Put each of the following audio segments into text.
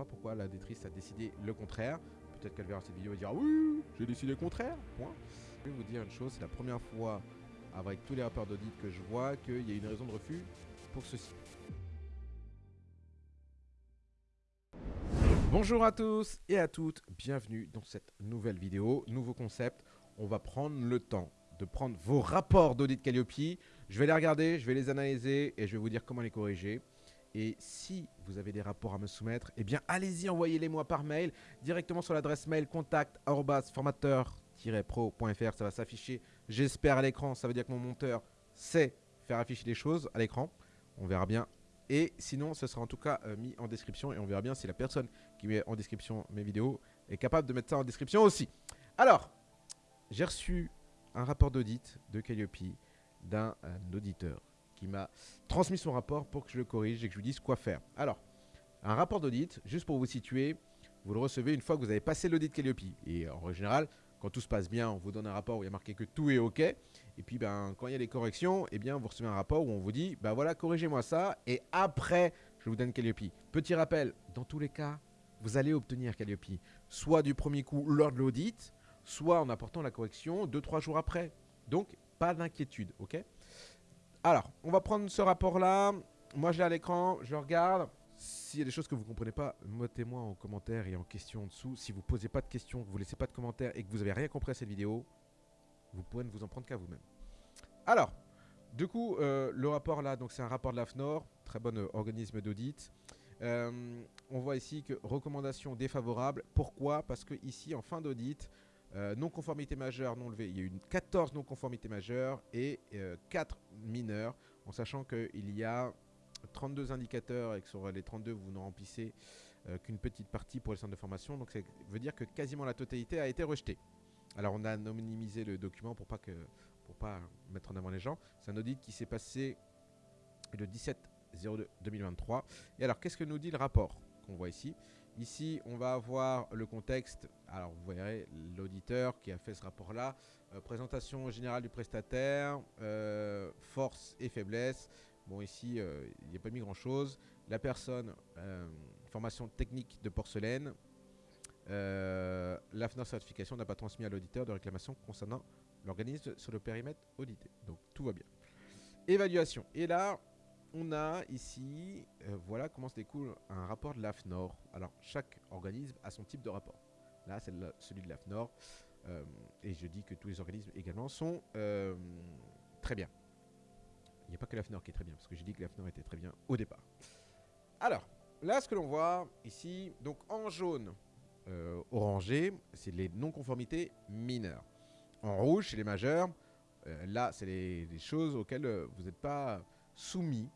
pas pourquoi la détrice a décidé le contraire. Peut-être qu'elle verra cette vidéo et dira oui, j'ai décidé le contraire. Point. Je vais vous dire une chose, c'est la première fois avec tous les rapports d'audit que je vois qu'il y a une raison de refus pour ceci. Bonjour à tous et à toutes, bienvenue dans cette nouvelle vidéo, nouveau concept. On va prendre le temps de prendre vos rapports d'audit Calliope. Je vais les regarder, je vais les analyser et je vais vous dire comment les corriger. Et si vous avez des rapports à me soumettre, eh bien allez-y, envoyez-les moi par mail, directement sur l'adresse mail contact.formateur-pro.fr. Ça va s'afficher, j'espère, à l'écran. Ça veut dire que mon monteur sait faire afficher les choses à l'écran. On verra bien. Et sinon, ce sera en tout cas euh, mis en description et on verra bien si la personne qui met en description mes vidéos est capable de mettre ça en description aussi. Alors, j'ai reçu un rapport d'audit de Calliope d'un euh, auditeur qui m'a transmis son rapport pour que je le corrige et que je lui dise quoi faire. Alors, un rapport d'audit, juste pour vous situer, vous le recevez une fois que vous avez passé l'audit Calliope. Et en général, quand tout se passe bien, on vous donne un rapport où il y a marqué que tout est OK. Et puis, ben, quand il y a des corrections, eh bien, vous recevez un rapport où on vous dit, ben voilà, corrigez-moi ça. Et après, je vous donne Calliope. Petit rappel, dans tous les cas, vous allez obtenir Calliope. Soit du premier coup lors de l'audit, soit en apportant la correction 2-3 jours après. Donc, pas d'inquiétude, ok? Alors, on va prendre ce rapport-là. Moi, je l'ai à l'écran, je regarde. S'il y a des choses que vous ne comprenez pas, mettez-moi en commentaire et en question en dessous. Si vous ne posez pas de questions, que vous ne laissez pas de commentaires et que vous n'avez rien compris à cette vidéo, vous pouvez ne vous en prendre qu'à vous-même. Alors, du coup, euh, le rapport là, donc c'est un rapport de l'AFNOR, très bon euh, organisme d'audit. Euh, on voit ici que recommandation défavorable. Pourquoi? Parce que ici, en fin d'audit, euh, non-conformité majeure non levée, il y a eu 14 non-conformités majeures et 4 euh, mineures, en sachant qu'il y a 32 indicateurs et que sur les 32, vous ne remplissez euh, qu'une petite partie pour les centres de formation. Donc ça veut dire que quasiment la totalité a été rejetée. Alors on a anonymisé le document pour pas que pour pas mettre en avant les gens. C'est un audit qui s'est passé le 17 02 2023. Et alors qu'est-ce que nous dit le rapport qu'on voit ici? Ici, on va avoir le contexte. Alors, vous verrez l'auditeur qui a fait ce rapport-là. Euh, présentation générale du prestataire, euh, force et faiblesse. Bon, ici, euh, il n'y a pas mis grand-chose. La personne, formation technique de porcelaine. la FNOR certification n'a pas transmis à l'auditeur de réclamation concernant l'organisme sur le périmètre audité. Donc, tout va bien. Évaluation. Et là, on a ici, euh, voilà comment se découle un rapport de l'AFNOR. Alors, chaque organisme a son type de rapport. Là, c'est celui de l'AFNOR. Euh, et je dis que tous les organismes également sont euh, très bien. Il n'y a pas que l'AFNOR qui est très bien, parce que j'ai dit que l'AFNOR était très bien au départ. Alors, là, ce que l'on voit ici, donc en jaune, orangé, c'est les non-conformités mineures. En rouge, c'est les majeurs. là, c'est les, les, choses auxquelles vous n'êtes pas soumis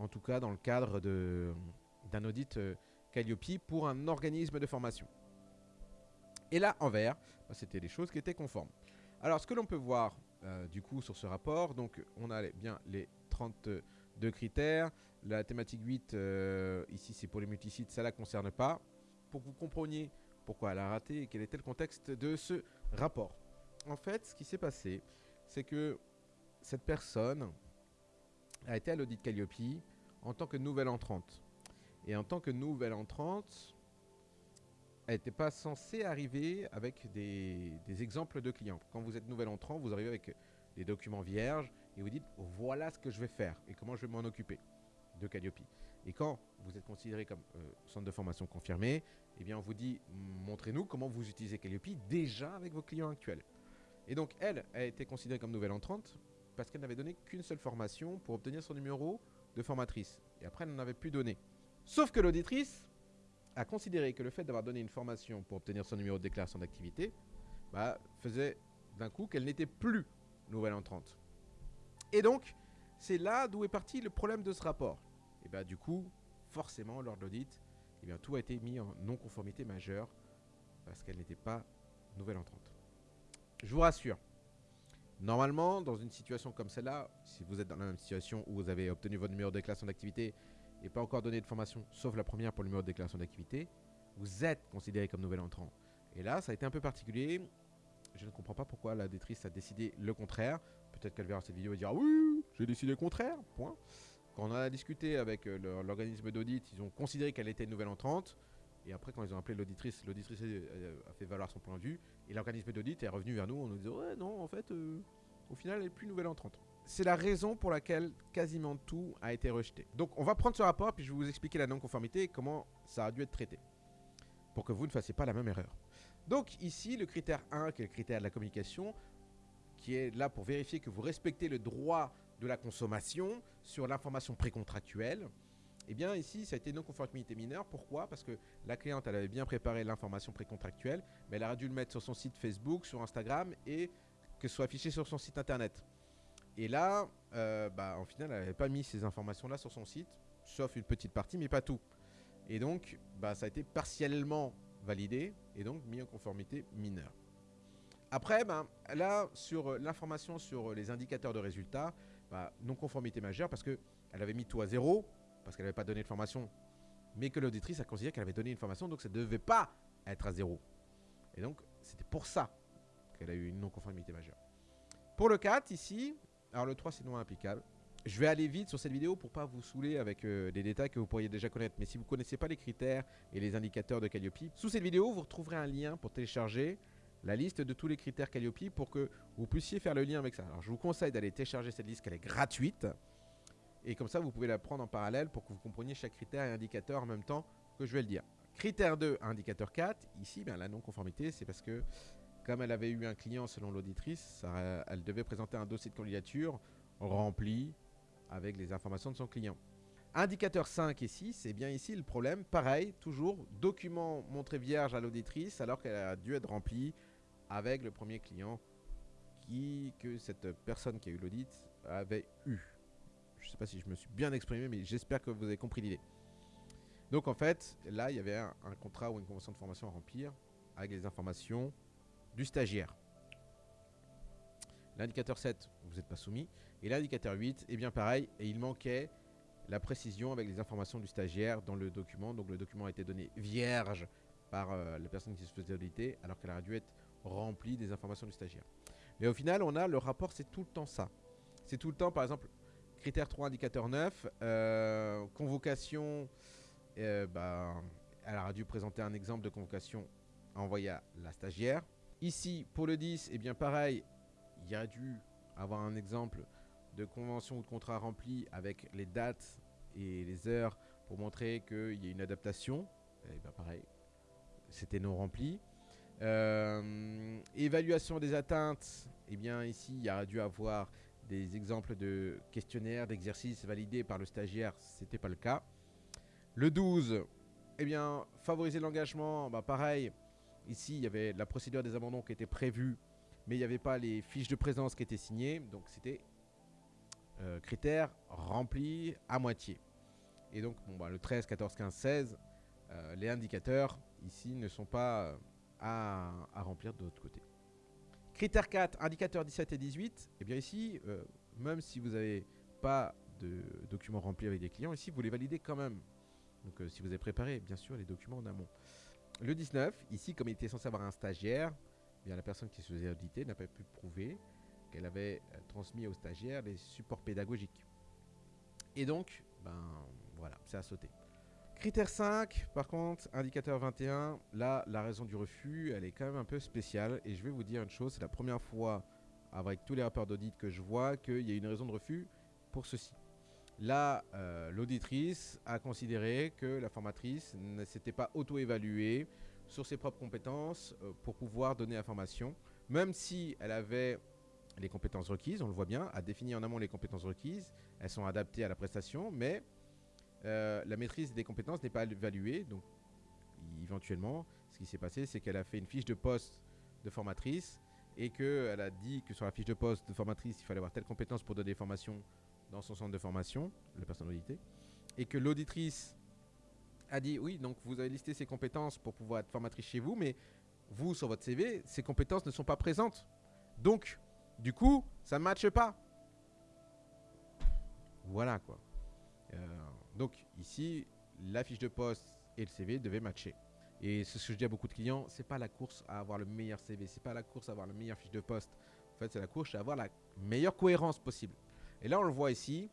en tout cas dans le cadre d'un audit euh, Calliope pour un organisme de formation. Et là, en vert, bah, c'était des choses qui étaient conformes. Alors, ce que l'on peut voir euh, du coup sur ce rapport, donc on a bien les 32 critères. La thématique 8, euh, ici c'est pour les multisites, ça ne la concerne pas. Pour que vous compreniez pourquoi elle a raté et quel était le contexte de ce rapport. En fait, ce qui s'est passé, c'est que cette personne a été à l'audit Calliope en tant que nouvelle entrante. Et en tant que nouvelle entrante, elle n'était pas censée arriver avec des, exemples de clients. Quand vous êtes nouvelle entrant, vous arrivez avec des documents vierges et vous dites voilà ce que je vais faire et comment je vais m'en occuper de Calliope. Et quand vous êtes considéré comme euh, centre de formation confirmé, eh bien on vous dit montrez-nous comment vous utilisez Calliope déjà avec vos clients actuels. Et donc elle a été considérée comme nouvelle entrante parce qu'elle n'avait donné qu'une seule formation pour obtenir son numéro de formatrice. Et après, elle n'en avait plus donné. Sauf que l'auditrice a considéré que le fait d'avoir donné une formation pour obtenir son numéro de déclaration d'activité bah, faisait d'un coup qu'elle n'était plus nouvelle entrante. Et donc, c'est là d'où est parti le problème de ce rapport. Et bien bah, du coup, forcément, lors de l'audit, eh tout a été mis en non-conformité majeure parce qu'elle n'était pas nouvelle entrante. Je vous rassure, Normalement, dans une situation comme celle-là, si vous êtes dans la même situation où vous avez obtenu votre numéro de déclaration d'activité et pas encore donné de formation, sauf la première pour le numéro de déclaration d'activité, vous êtes considéré comme nouvel entrant. Et là, ça a été un peu particulier. Je ne comprends pas pourquoi la détrice a décidé le contraire. Peut-être qu'elle verra cette vidéo et dira oui, j'ai décidé le contraire, point. Quand on a discuté avec euh, l'organisme d'audit, ils ont considéré qu'elle était une nouvelle entrante. Et après, quand ils ont appelé l'auditrice, l'auditrice a fait valoir son point de vue. Et l'organisme d'audit est revenu vers nous en nous disant Ouais, non, en fait, au final, elle est plus nouvelle entrante. C'est la raison pour laquelle quasiment tout a été rejeté. Donc, on va prendre ce rapport, puis je vais vous expliquer la non-conformité et comment ça a dû être traité. Pour que vous ne fassiez pas la même erreur. Donc, ici, le critère 1, qui est le critère de la communication, qui est là pour vérifier que vous respectez le droit de la consommation sur l'information précontractuelle. Eh bien, ici, ça a été non-conformité mineure. Pourquoi? Parce que la cliente, elle avait bien préparé l'information précontractuelle, mais elle aurait dû le mettre sur son site Facebook, sur Instagram et que ce soit affiché sur son site internet. Et là, euh, bah, en final, elle n'avait pas mis ces informations-là sur son site, sauf une petite partie, mais pas tout. Et donc, bah, ça a été partiellement validé et donc mis en conformité mineure. Après, ben, là, sur l'information sur les indicateurs de résultats, bah, non-conformité majeure parce qu'elle avait mis tout à zéro, parce qu'elle n'avait pas donné de formation, mais que l'auditrice a considéré qu'elle avait donné une formation, donc ça ne devait pas être à zéro. Et donc, c'était pour ça qu'elle a eu une non-conformité majeure. Pour le 4, ici, alors le 3, c'est non applicable. Je vais aller vite sur cette vidéo pour pas vous saouler avec euh, des détails que vous pourriez déjà connaître. Mais si vous ne connaissez pas les critères et les indicateurs de Calliope, sous cette vidéo, vous retrouverez un lien pour télécharger la liste de tous les critères Calliope pour que vous puissiez faire le lien avec ça. Alors je vous conseille d'aller télécharger cette liste, qu'elle est gratuite. Et comme ça, vous pouvez la prendre en parallèle pour que vous compreniez chaque critère et indicateur en même temps que je vais le dire. Critère 2, indicateur 4. Ici, bien, la non-conformité, c'est parce que comme elle avait eu un client selon l'auditrice, elle devait présenter un dossier de candidature rempli avec les informations de son client. Indicateur 5 et 6, c'est bien ici le problème. Pareil, toujours, document montré vierge à l'auditrice alors qu'elle a dû être remplie avec le premier client qui, que cette personne qui a eu l'audit avait eu. Je ne sais pas si je me suis bien exprimé, mais j'espère que vous avez compris l'idée. Donc en fait, là, il y avait un, contrat ou une convention de formation à remplir avec les informations du stagiaire. L'indicateur 7, vous n'êtes pas soumis. Et l'indicateur 8, est bien pareil, et il manquait la précision avec les informations du stagiaire dans le document. Donc le document a été donné vierge par euh, la personne qui se faisait auditer, alors qu'elle aurait dû être remplie des informations du stagiaire. Mais au final, on a le rapport, c'est tout le temps ça. C'est tout le temps, par exemple, critère 3, indicateur 9, euh, convocation, elle aurait dû présenter un exemple de convocation envoyé à la stagiaire. Ici, pour le 10, et eh bien pareil, il y a dû avoir un exemple de convention ou de contrat rempli avec les dates et les heures pour montrer qu'il y a une adaptation. Et bien pareil, c'était non rempli. Euh, évaluation des atteintes, eh bien ici il y a dû avoir des exemples de questionnaires, d'exercices validés par le stagiaire, c'était pas le cas. Le 12, eh bien favoriser l'engagement, bah pareil, Ici, il y avait la procédure des abandons qui était prévue, mais il n'y avait pas les fiches de présence qui étaient signées. Donc, c'était euh, critères remplis à moitié. Et donc, bon, bah, le 13, 14, 15, 16, les indicateurs ici ne sont pas euh, à, remplir de l'autre côté. Critère 4, indicateurs 17 et 18. Et eh bien ici, euh, même si vous n'avez pas de documents remplis avec des clients, ici, vous les validez quand même. Donc, si vous avez préparé, bien sûr, les documents en amont. Le 19, ici, comme il était censé avoir un stagiaire, eh bien la personne qui se faisait auditer n'a pas pu prouver qu'elle avait euh, transmis au stagiaire les supports pédagogiques. Et donc, ben voilà, c'est à sauter. Critère 5, par contre, indicateur 21, là, la raison du refus, elle est quand même un peu spéciale. Et je vais vous dire une chose, c'est la première fois avec tous les rapports d'audit que je vois qu'il y a une raison de refus pour ceci. Là, euh, l'auditrice a considéré que la formatrice ne s'était pas auto-évaluée sur ses propres compétences euh, pour pouvoir donner la formation, même si elle avait les compétences requises, on le voit bien, a défini en amont les compétences requises, elles sont adaptées à la prestation, mais euh, la maîtrise des compétences n'est pas évaluée, donc éventuellement, ce qui s'est passé, c'est qu'elle a fait une fiche de poste de formatrice et qu'elle a dit que sur la fiche de poste de formatrice, il fallait avoir telle compétence pour donner des formations dans son centre de formation, la personne auditée, et que l'auditrice a dit oui, donc vous avez listé ses compétences pour pouvoir être formatrice chez vous, mais vous, sur votre CV, ces compétences ne sont pas présentes. Donc, du coup, ça ne matche pas. Voilà quoi. Donc ici, la fiche de poste et le CV devaient matcher. Et ce que je dis à beaucoup de clients, c'est pas la course à avoir le meilleur CV, c'est pas la course à avoir la meilleure fiche de poste. En fait, c'est la course à avoir la meilleure cohérence possible. Et là, on le voit ici.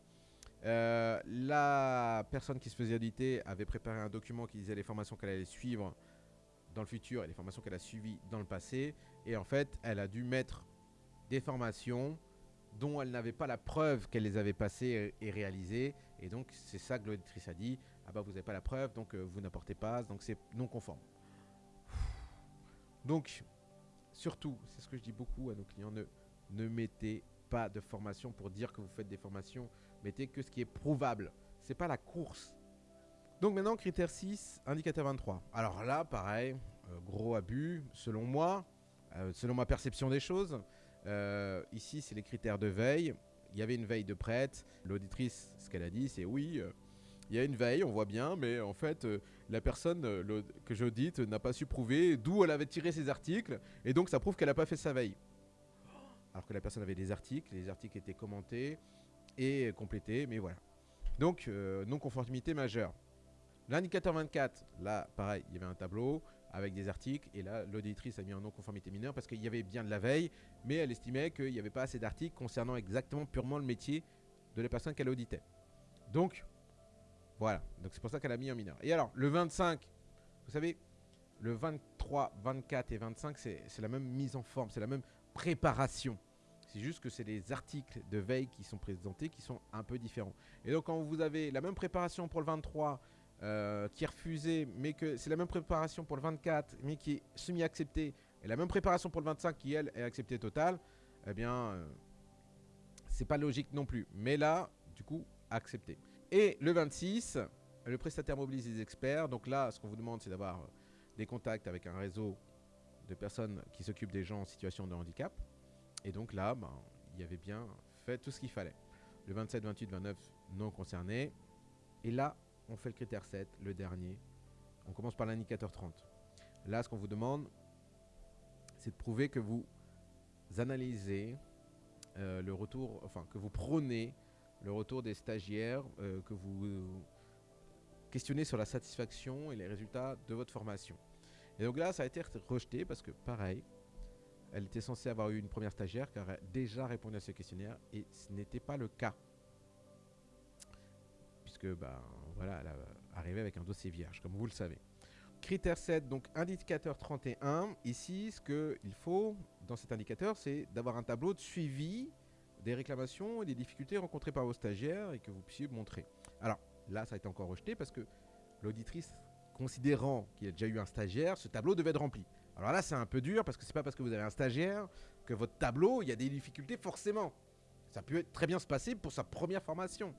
Euh, la personne qui se faisait auditer avait préparé un document qui disait les formations qu'elle allait suivre dans le futur et les formations qu'elle a suivies dans le passé. Et en fait, elle a dû mettre des formations dont elle n'avait pas la preuve qu'elle les avait passées et réalisées. Et donc, c'est ça que l'auditrice a dit. Ah bah, vous n'avez pas la preuve, donc euh, vous n'apportez pas, donc c'est non conforme. Donc, surtout, c'est ce que je dis beaucoup à nos clients, ne, mettez pas de formation pour dire que vous faites des formations. Mettez que ce qui est prouvable. C'est pas la course. Donc maintenant, critère 6, indicateur 23. Alors là, pareil, euh, gros abus, selon moi, euh, selon ma perception des choses. Ici, c'est les critères de veille. Il y avait une veille de prête. L'auditrice, ce qu'elle a dit, c'est oui, il y a une veille, on voit bien, mais en fait, la personne que j'audite n'a pas su prouver d'où elle avait tiré ses articles, et donc ça prouve qu'elle n'a pas fait sa veille alors que la personne avait des articles, les articles étaient commentés et complétés, mais voilà. Donc, euh, non-conformité majeure. L'indicateur 24, là, pareil, il y avait un tableau avec des articles, et là, l'auditrice a mis en non-conformité mineure parce qu'il y avait bien de la veille, mais elle estimait qu'il n'y avait pas assez d'articles concernant exactement purement le métier de la personne qu'elle auditait. Donc, voilà. Donc, c'est pour ça qu'elle a mis en mineur. Et alors, le 25, vous savez, le 23, 24 et 25, c'est la même mise en forme, c'est la même préparation. C'est juste que c'est les articles de veille qui sont présentés qui sont un peu différents. Et donc quand vous avez la même préparation pour le 23 euh, qui est refusée, mais que c'est la même préparation pour le 24, mais qui est semi-acceptée, et la même préparation pour le 25 qui, elle, est acceptée totale, eh bien, euh, c'est pas logique non plus. Mais là, du coup, accepté. Et le 26, le prestataire mobilise des experts. Donc là, ce qu'on vous demande, c'est d'avoir des contacts avec un réseau de personnes qui s'occupent des gens en situation de handicap. Et donc là, ben, il y avait bien fait tout ce qu'il fallait. Le 27, 28, 29 non concernés. Et là, on fait le critère 7, le dernier. On commence par l'indicateur 30. Là, ce qu'on vous demande, c'est de prouver que vous analysez euh, le retour, enfin que vous prônez le retour des stagiaires, euh, que vous questionnez sur la satisfaction et les résultats de votre formation. Et donc là, ça a été rejeté parce que, pareil, elle était censée avoir eu une première stagiaire qui aurait déjà répondu à ce questionnaire et ce n'était pas le cas. Puisque, ben voilà, elle est arrivée avec un dossier vierge, comme vous le savez. Critère 7, donc indicateur 31. Ici, ce qu'il faut dans cet indicateur, c'est d'avoir un tableau de suivi des réclamations et des difficultés rencontrées par vos stagiaires et que vous puissiez montrer. Alors là, ça a été encore rejeté parce que l'auditrice, considérant qu'il y a déjà eu un stagiaire, ce tableau devait être rempli. Alors là, c'est un peu dur parce que c'est pas parce que vous avez un stagiaire que votre tableau, il y a des difficultés forcément. Ça peut très bien se passer pour sa première formation.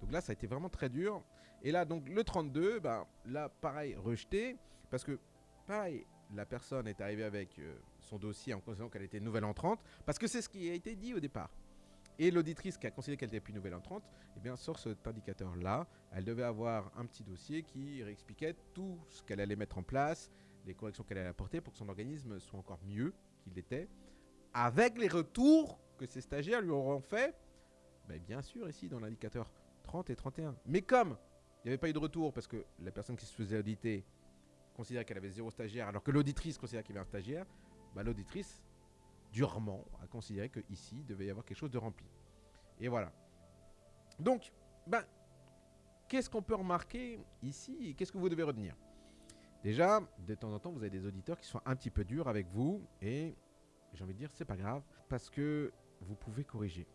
Donc là, ça a été vraiment très dur. Et là, donc le 32, ben, là, pareil, rejeté. Parce que, pareil, la personne est arrivée avec euh, son dossier en considérant qu'elle était nouvelle entrante. Parce que c'est ce qui a été dit au départ. Et l'auditrice qui a considéré qu'elle était plus nouvelle entrante, eh bien, sort cet indicateur-là. Elle devait avoir un petit dossier qui réexpliquait tout ce qu'elle allait mettre en place, les corrections qu'elle allait apporter pour que son organisme soit encore mieux qu'il l'était, avec les retours que ses stagiaires lui auront fait, ben, bien sûr, ici, dans l'indicateur 30 et 31. Mais comme il n'y avait pas eu de retour parce que la personne qui se faisait auditer considérait qu'elle avait zéro stagiaire, alors que l'auditrice considérait qu'il y avait un stagiaire, ben, l'auditrice, durement, a considéré qu'ici, il devait y avoir quelque chose de rempli. Et voilà. Donc, ben, qu'est-ce qu'on peut remarquer ici Qu'est-ce que vous devez retenir? Déjà, de temps en temps, vous avez des auditeurs qui sont un petit peu durs avec vous et j'ai envie de dire, c'est pas grave parce que vous pouvez corriger.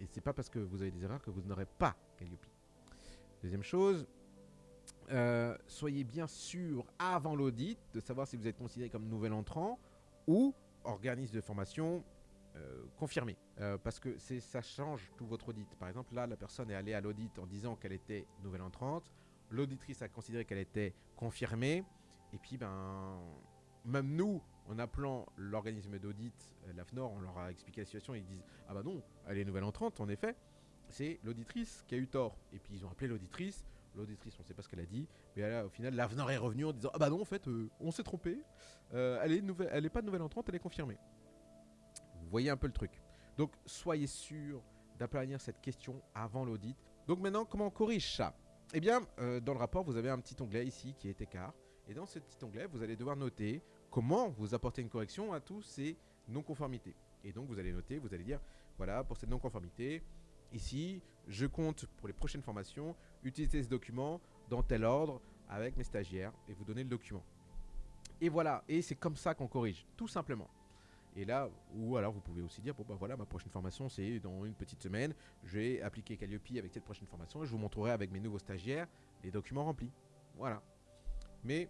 Et c'est pas parce que vous avez des erreurs que vous n'aurez pas Calliope. Deuxième chose, euh, soyez bien sûr avant l'audit de savoir si vous êtes considéré comme nouvel entrant ou organisme de formation euh, confirmé. Euh, parce que ça change tout votre audit. Par exemple, là, la personne est allée à l'audit en disant qu'elle était nouvelle entrante. L'auditrice a considéré qu'elle était confirmée. Et puis, ben, même nous, en appelant l'organisme d'audit, euh, l'AFNOR, on leur a expliqué la situation. Ils disent Ah bah non, elle est nouvelle entrante, en effet. C'est l'auditrice qui a eu tort. Et puis, ils ont appelé l'auditrice. L'auditrice, on ne sait pas ce qu'elle a dit. Mais au final, l'AFNOR est revenu en disant Ah bah non, en fait, on s'est trompé. nouvelle, elle n'est pas nouvelle entrante, elle est confirmée. Vous voyez un peu le truc. Donc soyez sûr d'aplanir cette question avant l'audit. Donc maintenant, comment on corrige ça? Eh bien, euh, dans le rapport, vous avez un petit onglet ici qui est écart. Et dans ce petit onglet, vous allez devoir noter comment vous apportez une correction à tous ces non-conformités. Et donc, vous allez noter, vous allez dire, voilà, pour cette non-conformité, ici, je compte pour les prochaines formations utiliser ce document dans tel ordre avec mes stagiaires et vous donner le document. Et voilà, et c'est comme ça qu'on corrige, tout simplement. Et là, ou alors vous pouvez aussi dire, bon bah voilà, ma prochaine formation c'est dans une petite semaine, je vais appliquer Calliope avec cette prochaine formation et je vous montrerai avec mes nouveaux stagiaires les documents remplis. Voilà. Mais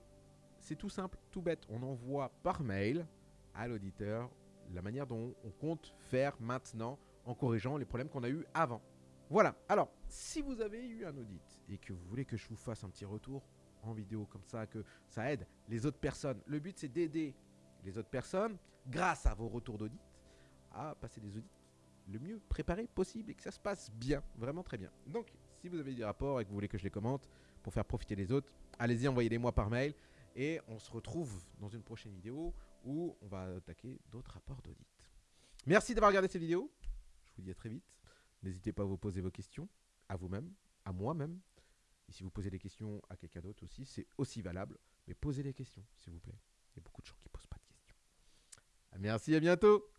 c'est tout simple, tout bête. On envoie par mail à l'auditeur la manière dont on compte faire maintenant en corrigeant les problèmes qu'on a eu avant. Voilà. Alors, si vous avez eu un audit et que vous voulez que je vous fasse un petit retour en vidéo comme ça, que ça aide les autres personnes, le but c'est d'aider les autres personnes, grâce à vos retours d'audit, à passer des audits le mieux préparés possible et que ça se passe bien, vraiment très bien. Donc, si vous avez des rapports et que vous voulez que je les commente pour faire profiter les autres, allez-y, envoyez-les moi par mail et on se retrouve dans une prochaine vidéo où on va attaquer d'autres rapports d'audit. Merci d'avoir regardé cette vidéo. Je vous dis à très vite. N'hésitez pas à vous poser vos questions à vous-même, à moi-même. Et si vous posez des questions à quelqu'un d'autre aussi, c'est aussi valable. Mais posez des questions, s'il vous plaît. Il y a beaucoup de gens qui posent pas de questions. Merci, à bientôt